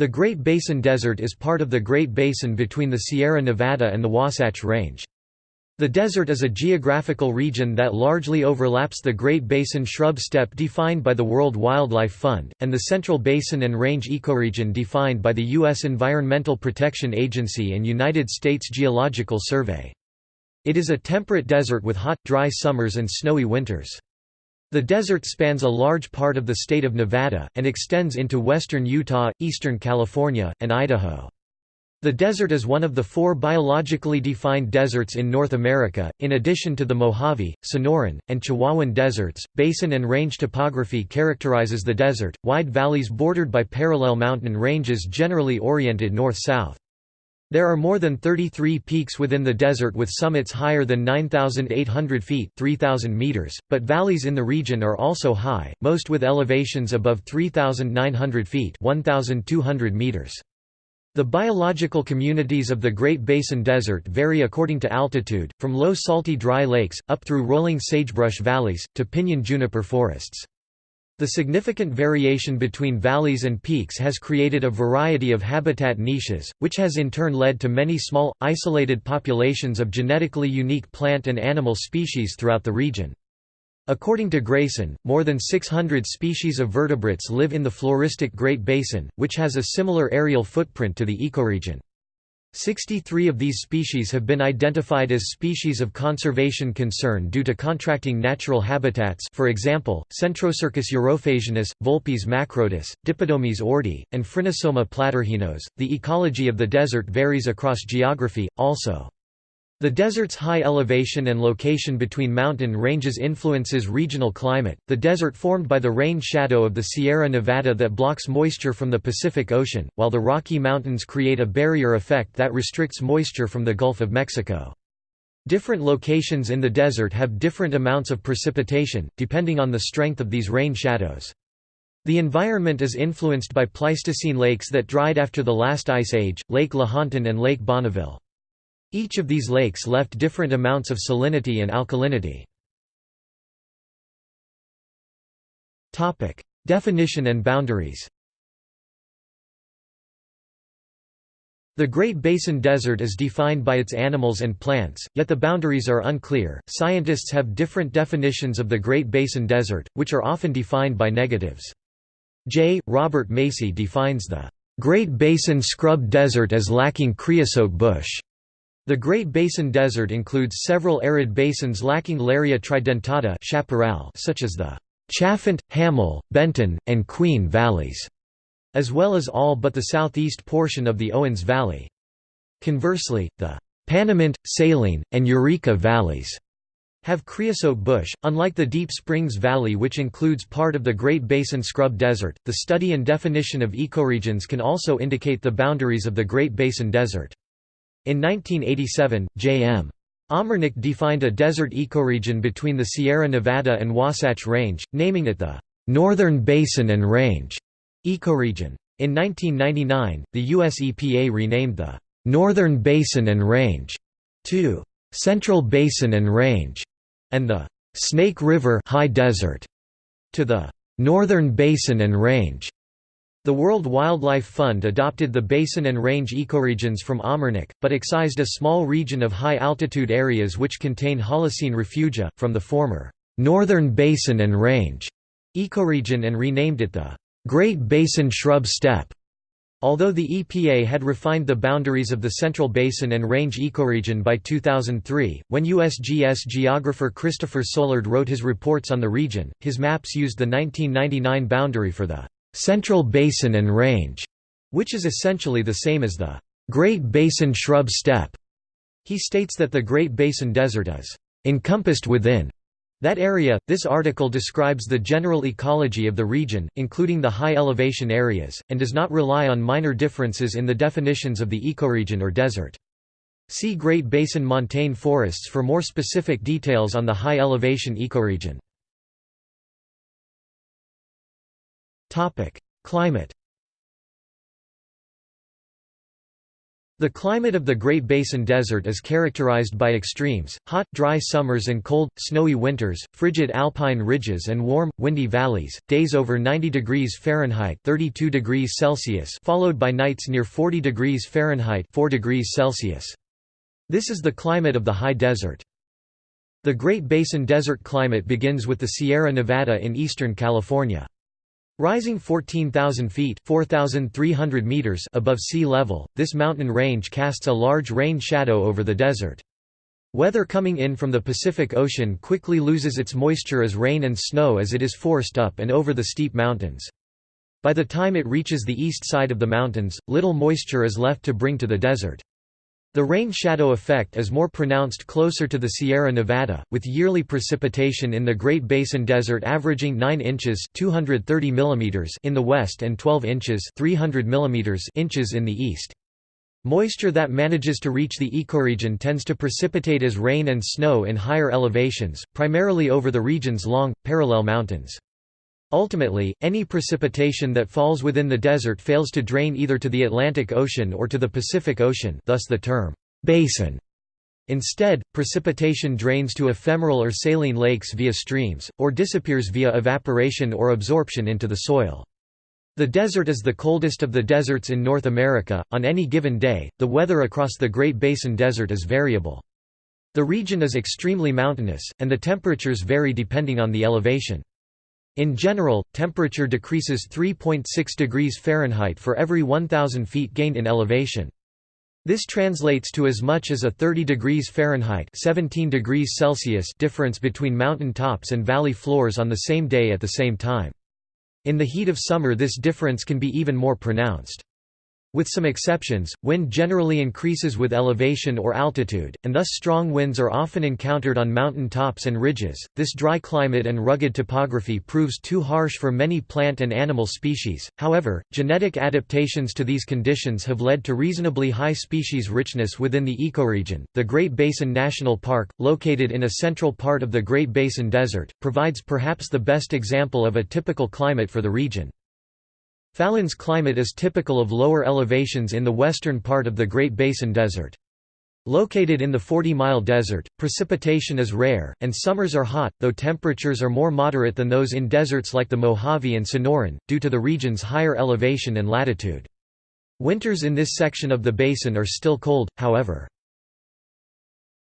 The Great Basin Desert is part of the Great Basin between the Sierra Nevada and the Wasatch Range. The desert is a geographical region that largely overlaps the Great Basin shrub steppe defined by the World Wildlife Fund, and the Central Basin and Range ecoregion defined by the U.S. Environmental Protection Agency and United States Geological Survey. It is a temperate desert with hot, dry summers and snowy winters. The desert spans a large part of the state of Nevada, and extends into western Utah, eastern California, and Idaho. The desert is one of the four biologically defined deserts in North America, in addition to the Mojave, Sonoran, and Chihuahuan deserts. Basin and range topography characterizes the desert, wide valleys bordered by parallel mountain ranges generally oriented north-south. There are more than 33 peaks within the desert with summits higher than 9,800 feet 3,000 meters, but valleys in the region are also high, most with elevations above 3,900 feet 1,200 meters. The biological communities of the Great Basin Desert vary according to altitude, from low salty dry lakes, up through rolling sagebrush valleys, to pinyon juniper forests. The significant variation between valleys and peaks has created a variety of habitat niches, which has in turn led to many small, isolated populations of genetically unique plant and animal species throughout the region. According to Grayson, more than 600 species of vertebrates live in the floristic Great Basin, which has a similar aerial footprint to the ecoregion. 63 of these species have been identified as species of conservation concern due to contracting natural habitats for example, Centrocercus urophasianus, Vulpes macrotis, Dipodomys ordi, and Phrynosoma platyrrhinos. The ecology of the desert varies across geography, also. The desert's high elevation and location between mountain ranges influences regional climate. The desert formed by the rain shadow of the Sierra Nevada that blocks moisture from the Pacific Ocean, while the Rocky Mountains create a barrier effect that restricts moisture from the Gulf of Mexico. Different locations in the desert have different amounts of precipitation, depending on the strength of these rain shadows. The environment is influenced by Pleistocene lakes that dried after the last ice age, Lake Lahontan and Lake Bonneville. Each of these lakes left different amounts of salinity and alkalinity. Definition and boundaries The Great Basin Desert is defined by its animals and plants, yet the boundaries are unclear. Scientists have different definitions of the Great Basin Desert, which are often defined by negatives. J. Robert Macy defines the Great Basin Scrub Desert as lacking creosote bush. The Great Basin Desert includes several arid basins lacking Larrea tridentata chaparral such as the Chalfant, Hammil, Benton, and Queen valleys, as well as all but the southeast portion of the Owens Valley. Conversely, the Panamint, Saline, and Eureka valleys have creosote bush. Unlike the Deep Springs Valley, which includes part of the Great Basin Scrub Desert, the study and definition of ecoregions can also indicate the boundaries of the Great Basin Desert. In 1987, J.M. Omernik defined a desert ecoregion between the Sierra Nevada and Wasatch Range, naming it the Northern Basin and Range ecoregion. In 1999, the US EPA renamed the Northern Basin and Range to Central Basin and Range, and the Snake River High Desert to the Northern Basin and Range. The World Wildlife Fund adopted the basin and range ecoregions from Omernik, but excised a small region of high-altitude areas which contain Holocene refugia, from the former «Northern Basin and Range» ecoregion and renamed it the «Great Basin Shrub Steppe». Although the EPA had refined the boundaries of the Central Basin and Range ecoregion by 2003, when USGS geographer Christopher Soulard wrote his reports on the region, his maps used the 1999 boundary for the Central Basin and Range, which is essentially the same as the Great Basin Shrub Steppe. He states that the Great Basin Desert is encompassed within that area. This article describes the general ecology of the region, including the high elevation areas, and does not rely on minor differences in the definitions of the ecoregion or desert. See Great Basin montane forests for more specific details on the high elevation ecoregion. Climate. The climate of the Great Basin Desert is characterized by extremes, hot, dry summers and cold, snowy winters, frigid alpine ridges and warm, windy valleys, days over 90 degrees Fahrenheit 32 degrees Celsius followed by nights near 40 degrees Fahrenheit 4 degrees Celsius. This is the climate of the high desert. The Great Basin Desert climate begins with the Sierra Nevada in eastern California. Rising 14,000 feet meters above sea level, this mountain range casts a large rain shadow over the desert. Weather coming in from the Pacific Ocean quickly loses its moisture as rain and snow as it is forced up and over the steep mountains. By the time it reaches the east side of the mountains, little moisture is left to bring to the desert. The rain-shadow effect is more pronounced closer to the Sierra Nevada, with yearly precipitation in the Great Basin Desert averaging 9 inches 230 mm in the west and 12 inches 300 mm inches in the east. Moisture that manages to reach the ecoregion tends to precipitate as rain and snow in higher elevations, primarily over the region's long, parallel mountains. Ultimately, any precipitation that falls within the desert fails to drain either to the Atlantic Ocean or to the Pacific Ocean thus the term, basin. Instead, precipitation drains to ephemeral or saline lakes via streams, or disappears via evaporation or absorption into the soil. The desert is the coldest of the deserts in North America. On any given day, the weather across the Great Basin Desert is variable. The region is extremely mountainous, and the temperatures vary depending on the elevation. In general, temperature decreases 3.6 degrees Fahrenheit for every 1,000 feet gained in elevation. This translates to as much as a 30 degrees Fahrenheit 17 degrees Celsius difference between mountain tops and valley floors on the same day at the same time. In the heat of summer this difference can be even more pronounced. With some exceptions, wind generally increases with elevation or altitude, and thus strong winds are often encountered on mountain tops and ridges. This dry climate and rugged topography proves too harsh for many plant and animal species. However, genetic adaptations to these conditions have led to reasonably high species richness within the ecoregion. The Great Basin National Park, located in a central part of the Great Basin Desert, provides perhaps the best example of a typical climate for the region. Fallon's climate is typical of lower elevations in the western part of the Great Basin Desert. Located in the 40-mile desert, precipitation is rare, and summers are hot, though temperatures are more moderate than those in deserts like the Mojave and Sonoran, due to the region's higher elevation and latitude. Winters in this section of the basin are still cold, however.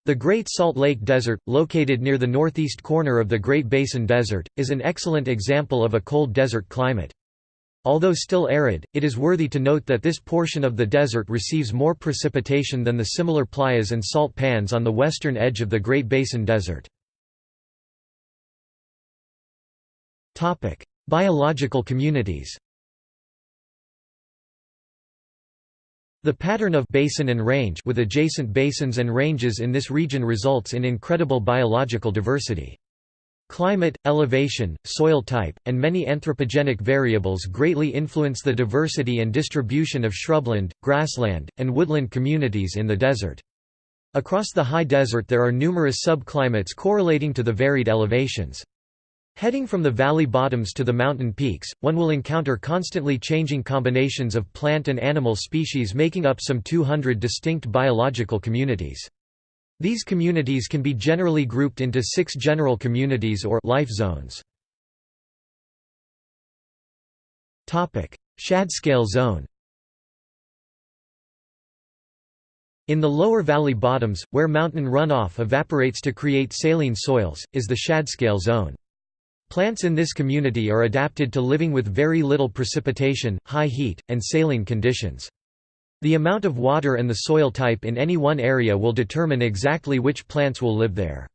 The Great Salt Lake Desert, located near the northeast corner of the Great Basin Desert, is an excellent example of a cold desert climate. Although still arid, it is worthy to note that this portion of the desert receives more precipitation than the similar playas and salt pans on the western edge of the Great Basin Desert. Biological communities The pattern of basin and range with adjacent basins and ranges in this region results in incredible biological diversity. Climate, elevation, soil type, and many anthropogenic variables greatly influence the diversity and distribution of shrubland, grassland, and woodland communities in the desert. Across the high desert there are numerous subclimates correlating to the varied elevations. Heading from the valley bottoms to the mountain peaks, one will encounter constantly changing combinations of plant and animal species making up some 200 distinct biological communities. These communities can be generally grouped into six general communities or life zones. Shadscale zone In the lower valley bottoms, where mountain runoff evaporates to create saline soils, is the shadscale zone. Plants in this community are adapted to living with very little precipitation, high heat, and saline conditions. The amount of water and the soil type in any one area will determine exactly which plants will live there.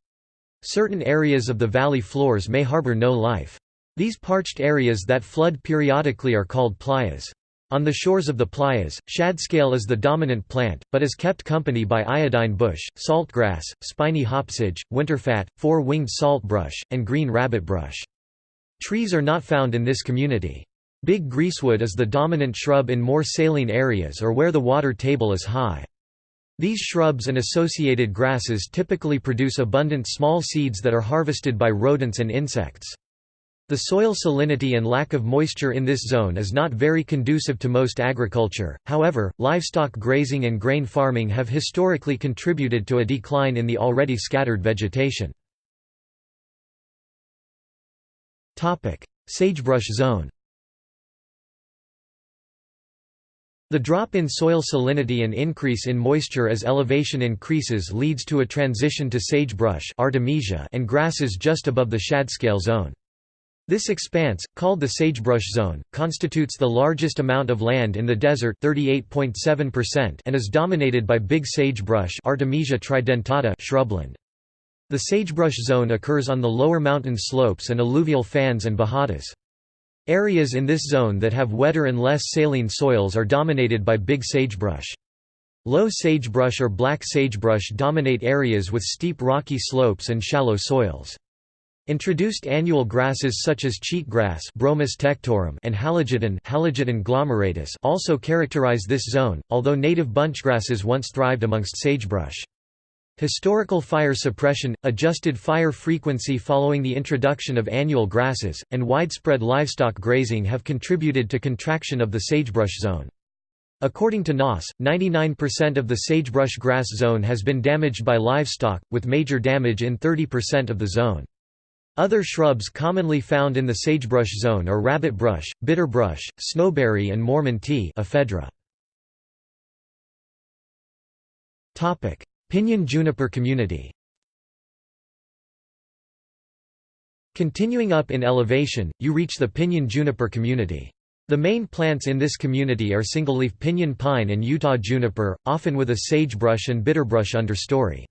Certain areas of the valley floors may harbor no life. These parched areas that flood periodically are called playas. On the shores of the playas, shadscale is the dominant plant, but is kept company by iodine bush, saltgrass, spiny hopsage, winterfat, four-winged saltbrush, and green rabbitbrush. Trees are not found in this community. Big greasewood is the dominant shrub in more saline areas or where the water table is high. These shrubs and associated grasses typically produce abundant small seeds that are harvested by rodents and insects. The soil salinity and lack of moisture in this zone is not very conducive to most agriculture, however, livestock grazing and grain farming have historically contributed to a decline in the already scattered vegetation. Sagebrush zone The drop in soil salinity and increase in moisture as elevation increases leads to a transition to sagebrush Artemisia and grasses just above the shadscale zone. This expanse, called the sagebrush zone, constitutes the largest amount of land in the desert 38.7% and is dominated by big sagebrush Artemisia tridentata shrubland. The sagebrush zone occurs on the lower mountain slopes and alluvial fans and bajadas. Areas in this zone that have wetter and less saline soils are dominated by big sagebrush. Low sagebrush or black sagebrush dominate areas with steep rocky slopes and shallow soils. Introduced annual grasses such as cheatgrass and glomeratus also characterize this zone, although native bunchgrasses once thrived amongst sagebrush. Historical fire suppression, adjusted fire frequency following the introduction of annual grasses, and widespread livestock grazing have contributed to contraction of the sagebrush zone. According to Noss, 99% of the sagebrush grass zone has been damaged by livestock, with major damage in 30% of the zone. Other shrubs commonly found in the sagebrush zone are rabbitbrush, bitterbrush, snowberry and Mormon tea ephedra. Pinyon juniper community Continuing up in elevation, you reach the pinyon juniper community. The main plants in this community are single-leaf pinyon pine and Utah juniper, often with a sagebrush and bitterbrush understory.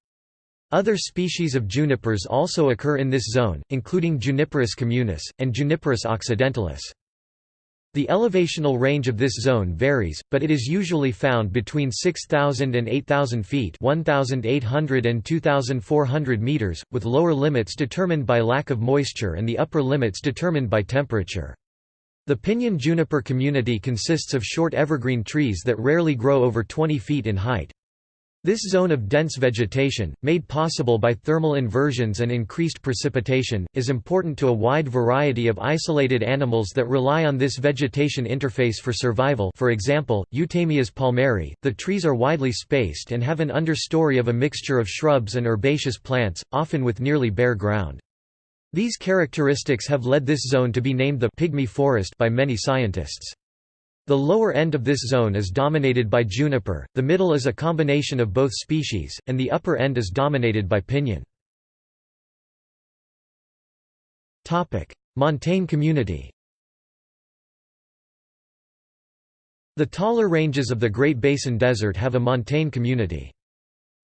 Other species of junipers also occur in this zone, including Juniperus communis, and Juniperus occidentalis. The elevational range of this zone varies, but it is usually found between 6,000 and 8,000 feet 1,800 and 2,400 meters, with lower limits determined by lack of moisture and the upper limits determined by temperature. The pinyon juniper community consists of short evergreen trees that rarely grow over 20 feet in height. This zone of dense vegetation, made possible by thermal inversions and increased precipitation, is important to a wide variety of isolated animals that rely on this vegetation interface for survival for example, Eutamias palmeri. The trees are widely spaced and have an understory of a mixture of shrubs and herbaceous plants, often with nearly bare ground. These characteristics have led this zone to be named the «pygmy forest» by many scientists. The lower end of this zone is dominated by juniper, the middle is a combination of both species, and the upper end is dominated by pinyon. Montane community The taller ranges of the Great Basin Desert have a montane community.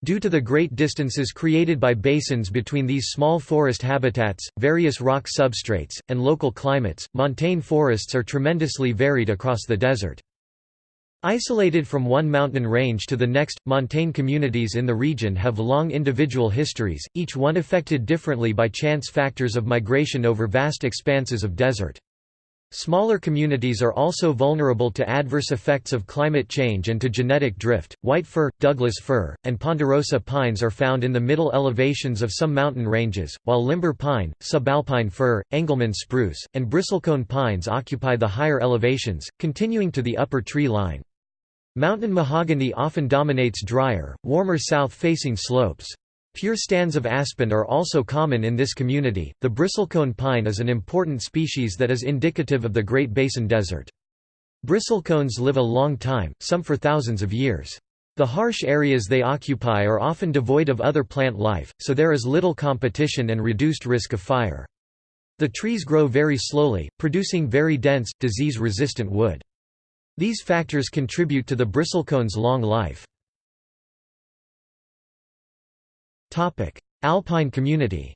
Due to the great distances created by basins between these small forest habitats, various rock substrates, and local climates, montane forests are tremendously varied across the desert. Isolated from one mountain range to the next, montane communities in the region have long individual histories, each one affected differently by chance factors of migration over vast expanses of desert. Smaller communities are also vulnerable to adverse effects of climate change and to genetic drift. White fir, Douglas fir, and ponderosa pines are found in the middle elevations of some mountain ranges, while limber pine, subalpine fir, Engelmann spruce, and bristlecone pines occupy the higher elevations, continuing to the upper tree line. Mountain mahogany often dominates drier, warmer south-facing slopes. Pure stands of aspen are also common in this community. The bristlecone pine is an important species that is indicative of the Great Basin Desert. Bristlecones live a long time, some for thousands of years. The harsh areas they occupy are often devoid of other plant life, so there is little competition and reduced risk of fire. The trees grow very slowly, producing very dense, disease-resistant wood. These factors contribute to the bristlecone's long life. Alpine community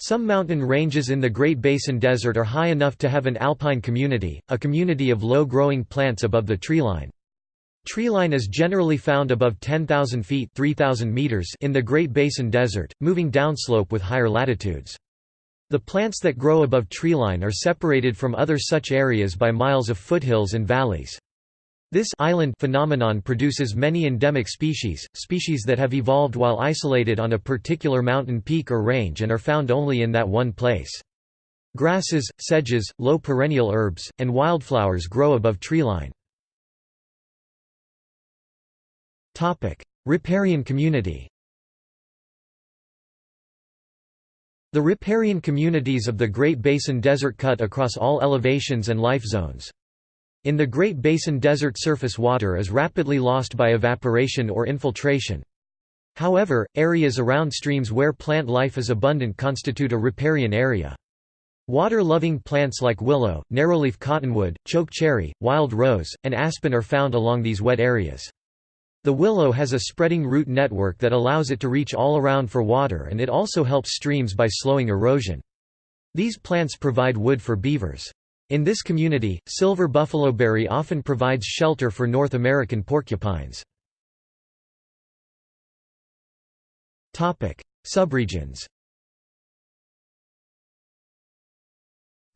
Some mountain ranges in the Great Basin Desert are high enough to have an alpine community, a community of low-growing plants above the treeline. Treeline is generally found above 10,000 feet 3,000 meters in the Great Basin Desert, moving downslope with higher latitudes. The plants that grow above treeline are separated from other such areas by miles of foothills and valleys. This island phenomenon produces many endemic species, species that have evolved while isolated on a particular mountain peak or range and are found only in that one place. Grasses, sedges, low perennial herbs, and wildflowers grow above treeline. Riparian community The riparian communities of the Great Basin Desert cut across all elevations and life zones. In the Great Basin desert surface water is rapidly lost by evaporation or infiltration. However, areas around streams where plant life is abundant constitute a riparian area. Water-loving plants like willow, narrowleaf cottonwood, choke cherry, wild rose, and aspen are found along these wet areas. The willow has a spreading root network that allows it to reach all around for water and it also helps streams by slowing erosion. These plants provide wood for beavers. In this community, silver buffaloberry often provides shelter for North American porcupines. Subregions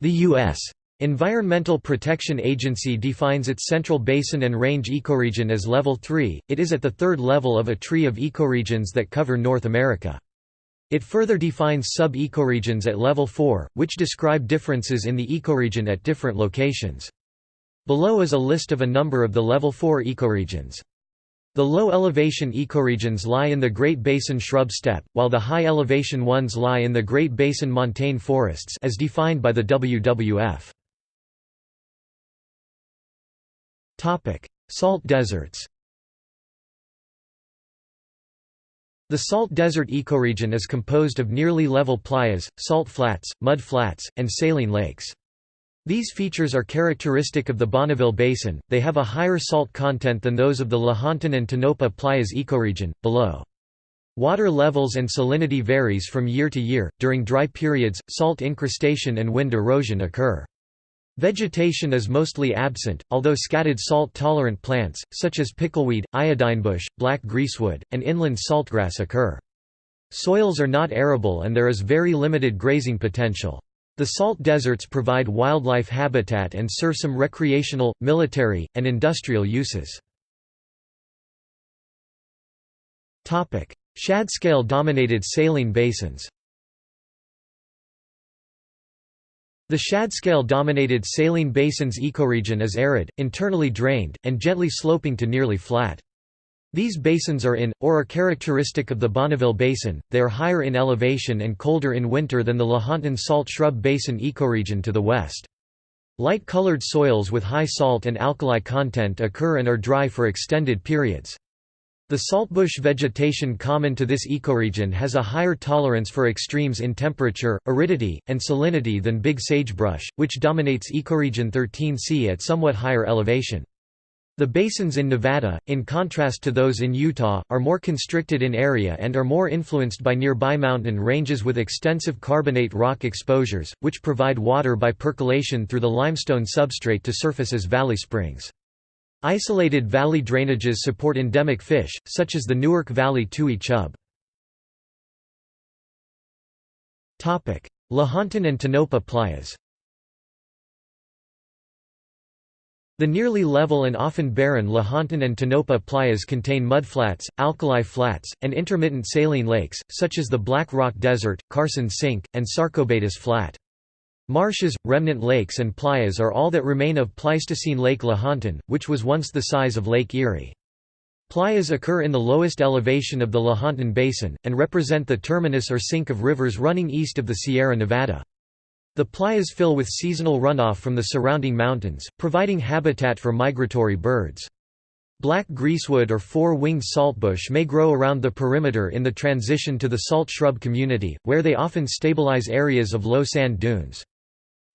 The U.S. Environmental Protection Agency defines its Central Basin and Range ecoregion as Level 3, it is at the third level of a tree of ecoregions that cover North America. It further defines sub-ecoregions at level 4, which describe differences in the ecoregion at different locations. Below is a list of a number of the level 4 ecoregions. The low-elevation ecoregions lie in the Great Basin shrub steppe, while the high-elevation ones lie in the Great Basin montane forests as defined by the WWF. Salt deserts The salt desert ecoregion is composed of nearly level playas, salt flats, mud flats, and saline lakes. These features are characteristic of the Bonneville Basin, they have a higher salt content than those of the Lahontan and Tonopah Playas ecoregion, below. Water levels and salinity varies from year to year, during dry periods, salt incrustation and wind erosion occur. Vegetation is mostly absent, although scattered salt-tolerant plants, such as pickleweed, iodinebush, black greasewood, and inland saltgrass occur. Soils are not arable and there is very limited grazing potential. The salt deserts provide wildlife habitat and serve some recreational, military, and industrial uses. Shadscale-dominated saline basins The shadscale-dominated saline basin's ecoregion is arid, internally drained, and gently sloping to nearly flat. These basins are in, or are characteristic of the Bonneville Basin, they are higher in elevation and colder in winter than the Lahontan Salt Shrub Basin ecoregion to the west. Light-colored soils with high salt and alkali content occur and are dry for extended periods. The saltbush vegetation common to this ecoregion has a higher tolerance for extremes in temperature, aridity, and salinity than big sagebrush, which dominates ecoregion 13C at somewhat higher elevation. The basins in Nevada, in contrast to those in Utah, are more constricted in area and are more influenced by nearby mountain ranges with extensive carbonate rock exposures, which provide water by percolation through the limestone substrate to surface as valley springs. Isolated valley drainages support endemic fish, such as the Newark Valley tui chub. Lahontan and Tonopah playas The nearly level and often barren Lahontan and Tonopah playas contain mudflats, alkali flats, and intermittent saline lakes, such as the Black Rock Desert, Carson Sink, and Sarcobatus Flat. Marshes, remnant lakes and playas are all that remain of Pleistocene Lake Lahontan, which was once the size of Lake Erie. Playas occur in the lowest elevation of the Lahontan Basin, and represent the terminus or sink of rivers running east of the Sierra Nevada. The playas fill with seasonal runoff from the surrounding mountains, providing habitat for migratory birds. Black greasewood or four-winged saltbush may grow around the perimeter in the transition to the salt shrub community, where they often stabilize areas of low sand dunes.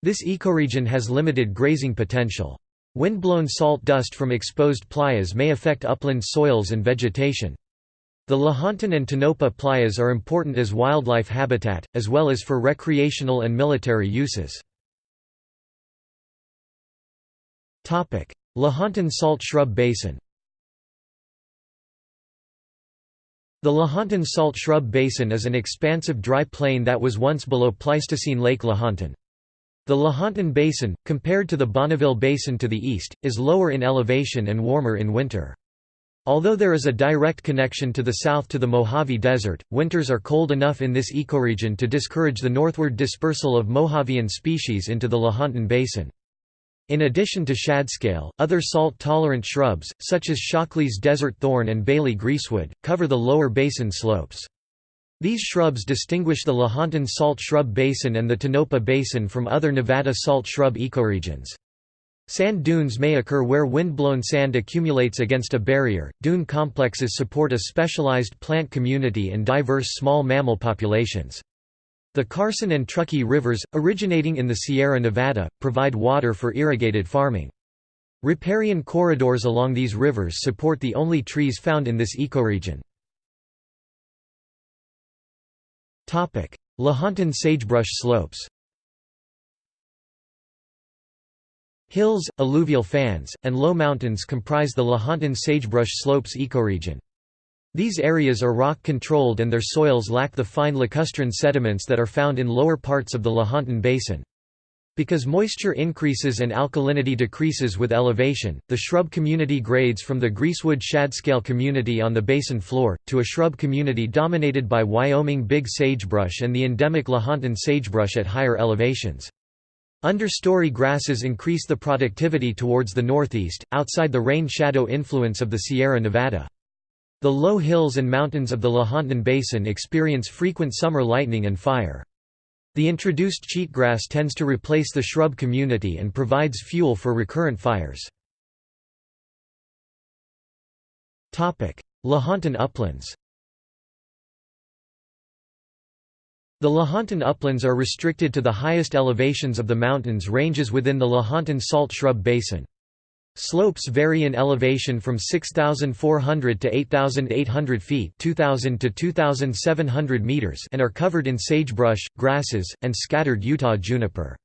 This ecoregion has limited grazing potential. Wind-blown salt dust from exposed playas may affect upland soils and vegetation. The Lahontan and Tonopah playas are important as wildlife habitat, as well as for recreational and military uses. Lahontan Salt Shrub Basin The Lahontan Salt Shrub Basin is an expansive dry plain that was once below Pleistocene Lake Lahontan. The Lahontan Basin, compared to the Bonneville Basin to the east, is lower in elevation and warmer in winter. Although there is a direct connection to the south to the Mojave Desert, winters are cold enough in this ecoregion to discourage the northward dispersal of Mojavean species into the Lahontan Basin. In addition to shadscale, other salt-tolerant shrubs, such as Shockley's desert thorn and Bailey greasewood, cover the lower basin slopes. These shrubs distinguish the Lahontan salt shrub basin and the Tonopah Basin from other Nevada salt shrub ecoregions. Sand dunes may occur where windblown sand accumulates against a barrier. Dune complexes support a specialized plant community and diverse small mammal populations. The Carson and Truckee rivers, originating in the Sierra Nevada, provide water for irrigated farming. Riparian corridors along these rivers support the only trees found in this ecoregion. Lahontan sagebrush slopes Hills, alluvial fans, and low mountains comprise the Lahontan sagebrush slopes ecoregion. These areas are rock-controlled and their soils lack the fine lacustrine sediments that are found in lower parts of the Lahontan Basin. Because moisture increases and alkalinity decreases with elevation, the shrub community grades from the greasewood shadscale community on the basin floor, to a shrub community dominated by Wyoming big sagebrush and the endemic Lahontan sagebrush at higher elevations. Understory grasses increase the productivity towards the northeast, outside the rain shadow influence of the Sierra Nevada. The low hills and mountains of the Lahontan Basin experience frequent summer lightning and fire. The introduced cheatgrass tends to replace the shrub community and provides fuel for recurrent fires. Lahontan uplands The Lahontan uplands are restricted to the highest elevations of the mountains ranges within the Lahontan salt shrub basin. Slopes vary in elevation from 6,400 to 8,800 feet 2,000 to 2,700 meters and are covered in sagebrush, grasses, and scattered Utah juniper.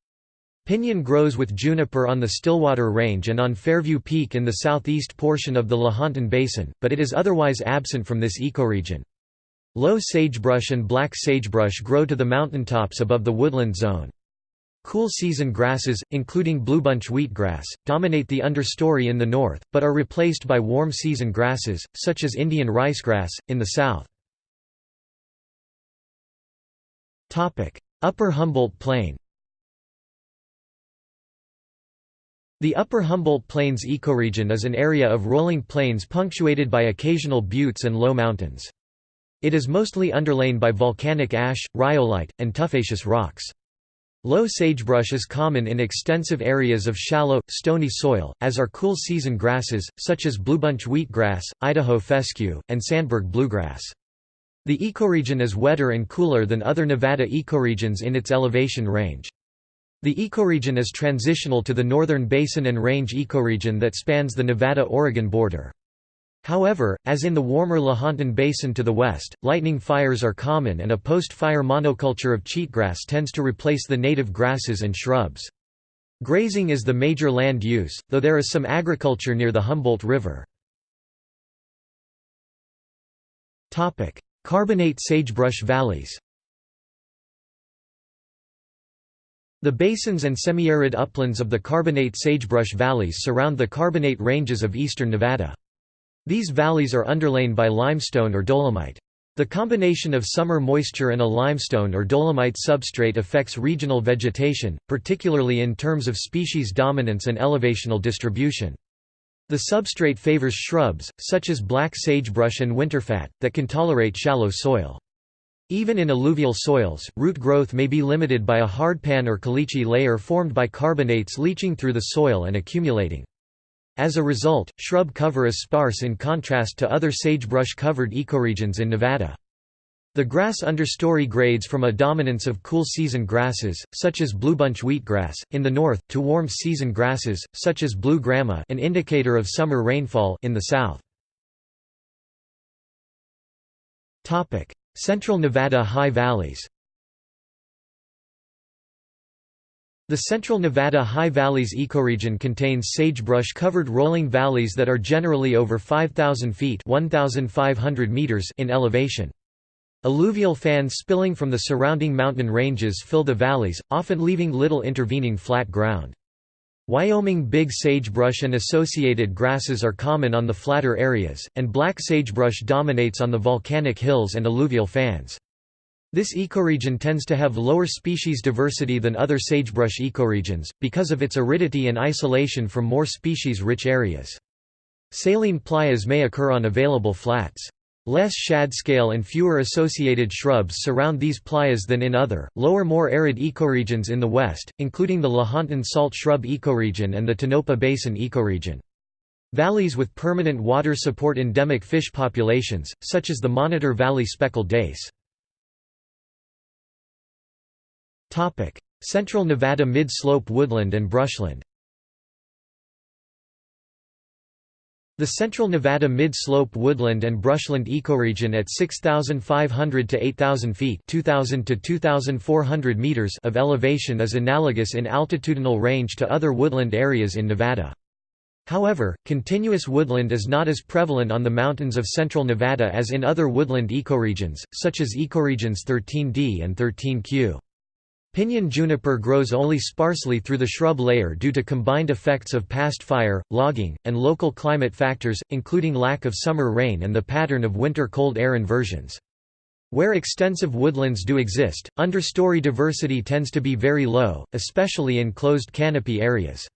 Pinyon grows with juniper on the Stillwater Range and on Fairview Peak in the southeast portion of the Lahontan Basin, but it is otherwise absent from this ecoregion. Low sagebrush and black sagebrush grow to the mountaintops above the woodland zone. Cool season grasses, including bluebunch wheatgrass, dominate the understory in the north, but are replaced by warm season grasses, such as Indian ricegrass, in the south. Upper Humboldt Plain The Upper Humboldt Plains ecoregion is an area of rolling plains punctuated by occasional buttes and low mountains. It is mostly underlain by volcanic ash, rhyolite, and tuffaceous rocks. Low sagebrush is common in extensive areas of shallow, stony soil, as are cool season grasses, such as bluebunch wheatgrass, Idaho fescue, and sandberg bluegrass. The ecoregion is wetter and cooler than other Nevada ecoregions in its elevation range. The ecoregion is transitional to the northern basin and range ecoregion that spans the Nevada-Oregon border. However, as in the warmer Lahontan Basin to the west, lightning fires are common and a post-fire monoculture of cheatgrass tends to replace the native grasses and shrubs. Grazing is the major land use, though there is some agriculture near the Humboldt River. Carbonate sagebrush valleys The basins and semi-arid uplands of the carbonate sagebrush valleys surround the carbonate ranges of eastern Nevada. These valleys are underlain by limestone or dolomite. The combination of summer moisture and a limestone or dolomite substrate affects regional vegetation, particularly in terms of species dominance and elevational distribution. The substrate favors shrubs, such as black sagebrush and winterfat, that can tolerate shallow soil. Even in alluvial soils, root growth may be limited by a hardpan or caliche layer formed by carbonates leaching through the soil and accumulating. As a result, shrub cover is sparse in contrast to other sagebrush-covered ecoregions in Nevada. The grass understory grades from a dominance of cool season grasses, such as bluebunch wheatgrass, in the north, to warm season grasses, such as blue grama an indicator of summer rainfall in the south. Central Nevada high valleys The central Nevada High Valleys ecoregion contains sagebrush-covered rolling valleys that are generally over 5,000 feet 1,500 meters in elevation. Alluvial fans spilling from the surrounding mountain ranges fill the valleys, often leaving little intervening flat ground. Wyoming big sagebrush and associated grasses are common on the flatter areas, and black sagebrush dominates on the volcanic hills and alluvial fans. This ecoregion tends to have lower species diversity than other sagebrush ecoregions, because of its aridity and isolation from more species-rich areas. Saline playas may occur on available flats. Less shadscale and fewer associated shrubs surround these playas than in other, lower more arid ecoregions in the west, including the Lahontan salt shrub ecoregion and the Tonopah Basin ecoregion. Valleys with permanent water support endemic fish populations, such as the Monitor Valley speckled dace. Central Nevada mid-slope woodland and brushland The central Nevada mid-slope woodland and brushland ecoregion at 6,500 to 8,000 feet 2,000 to 2,400 meters of elevation is analogous in altitudinal range to other woodland areas in Nevada. However, continuous woodland is not as prevalent on the mountains of central Nevada as in other woodland ecoregions, such as ecoregions 13D and 13Q. Pinyon juniper grows only sparsely through the shrub layer due to combined effects of past fire, logging, and local climate factors, including lack of summer rain and the pattern of winter cold air inversions. Where extensive woodlands do exist, understory diversity tends to be very low, especially in closed canopy areas.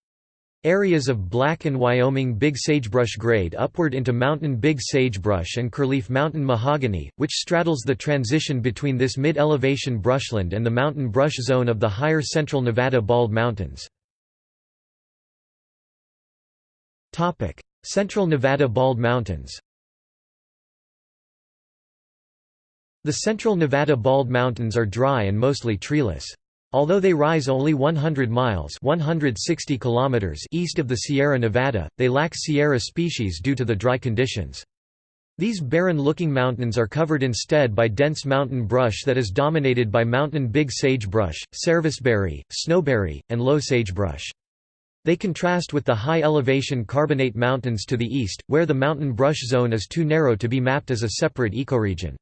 Areas of black and Wyoming big sagebrush grade upward into mountain big sagebrush and Curleaf mountain mahogany, which straddles the transition between this mid-elevation brushland and the mountain brush zone of the higher central Nevada Bald Mountains. Central Nevada Bald Mountains The Central Nevada Bald Mountains are dry and mostly treeless. Although they rise only 100 miles 160 kilometers east of the Sierra Nevada, they lack Sierra species due to the dry conditions. These barren-looking mountains are covered instead by dense mountain brush that is dominated by mountain big sagebrush, serviceberry, snowberry, and low sagebrush. They contrast with the high-elevation carbonate mountains to the east, where the mountain brush zone is too narrow to be mapped as a separate ecoregion.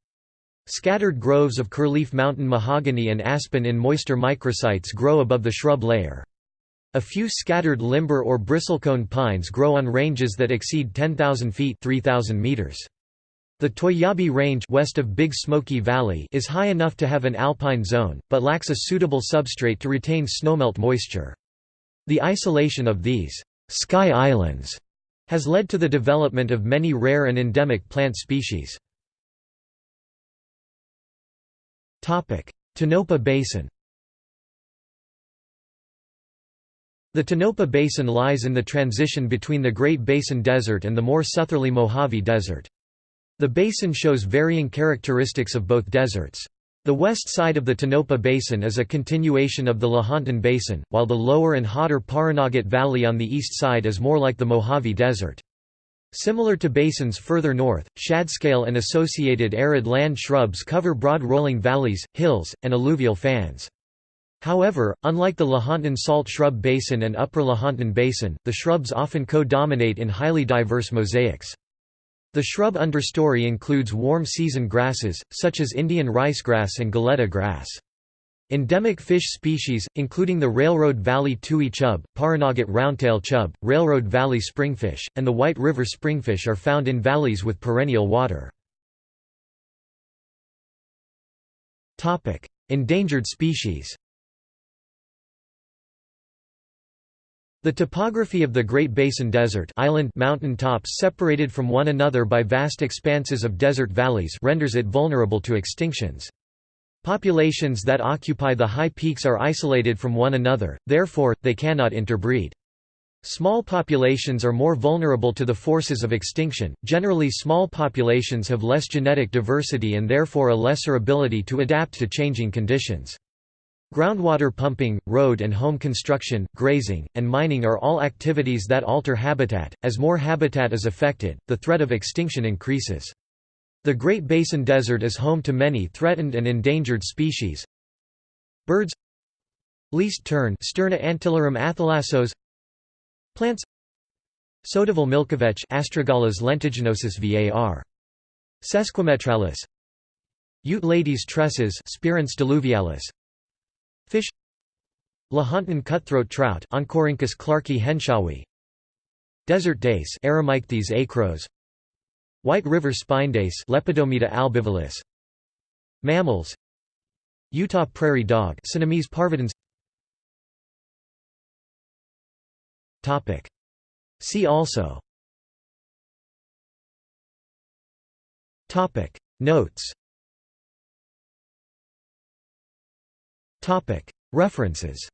Scattered groves of Curleaf mountain mahogany and aspen in moister microsites grow above the shrub layer. A few scattered limber or bristlecone pines grow on ranges that exceed 10,000 feet 3,000 meters. The Toiyabe Range west of Big Smoky Valley is high enough to have an alpine zone, but lacks a suitable substrate to retain snowmelt moisture. The isolation of these «sky islands» has led to the development of many rare and endemic plant species. Tonopah Basin The Tonopah Basin lies in the transition between the Great Basin Desert and the more southerly Mojave Desert. The basin shows varying characteristics of both deserts. The west side of the Tonopah Basin is a continuation of the Lahontan Basin, while the lower and hotter Pahranagat Valley on the east side is more like the Mojave Desert. Similar to basins further north, shadscale and associated arid land shrubs cover broad rolling valleys, hills, and alluvial fans. However, unlike the Lahontan Salt Shrub Basin and Upper Lahontan Basin, the shrubs often co-dominate in highly diverse mosaics. The shrub understory includes warm season grasses, such as Indian ricegrass and galleta grass. Endemic fish species, including the Railroad Valley tui chub, Pahranagat roundtail chub, Railroad Valley springfish, and the White River springfish are found in valleys with perennial water. Endangered species The topography of the Great Basin Desert island mountain tops separated from one another by vast expanses of desert valleys renders it vulnerable to extinctions. Populations that occupy the high peaks are isolated from one another, therefore, they cannot interbreed. Small populations are more vulnerable to the forces of extinction. Generally, small populations have less genetic diversity and therefore a lesser ability to adapt to changing conditions. Groundwater pumping, road and home construction, grazing, and mining are all activities that alter habitat. As more habitat is affected, the threat of extinction increases. The Great Basin Desert is home to many threatened and endangered species. Birds Least tern Sterna antillarum athalassos Plants Sodaville milkvetch Astragalus lentiginosus var. Sesquimetralis Ute ladies' tresses Spiranthes diluvialis. Fish Lahontan cutthroat trout Oncorhynchus clarkii henshawi. Desert dace Eremichthys acros. White river spine-dace Lepidomeda albivallis. Mammals. Utah prairie dog Cynomys parvidens Topic. See also. Topic. Notes. Topic. References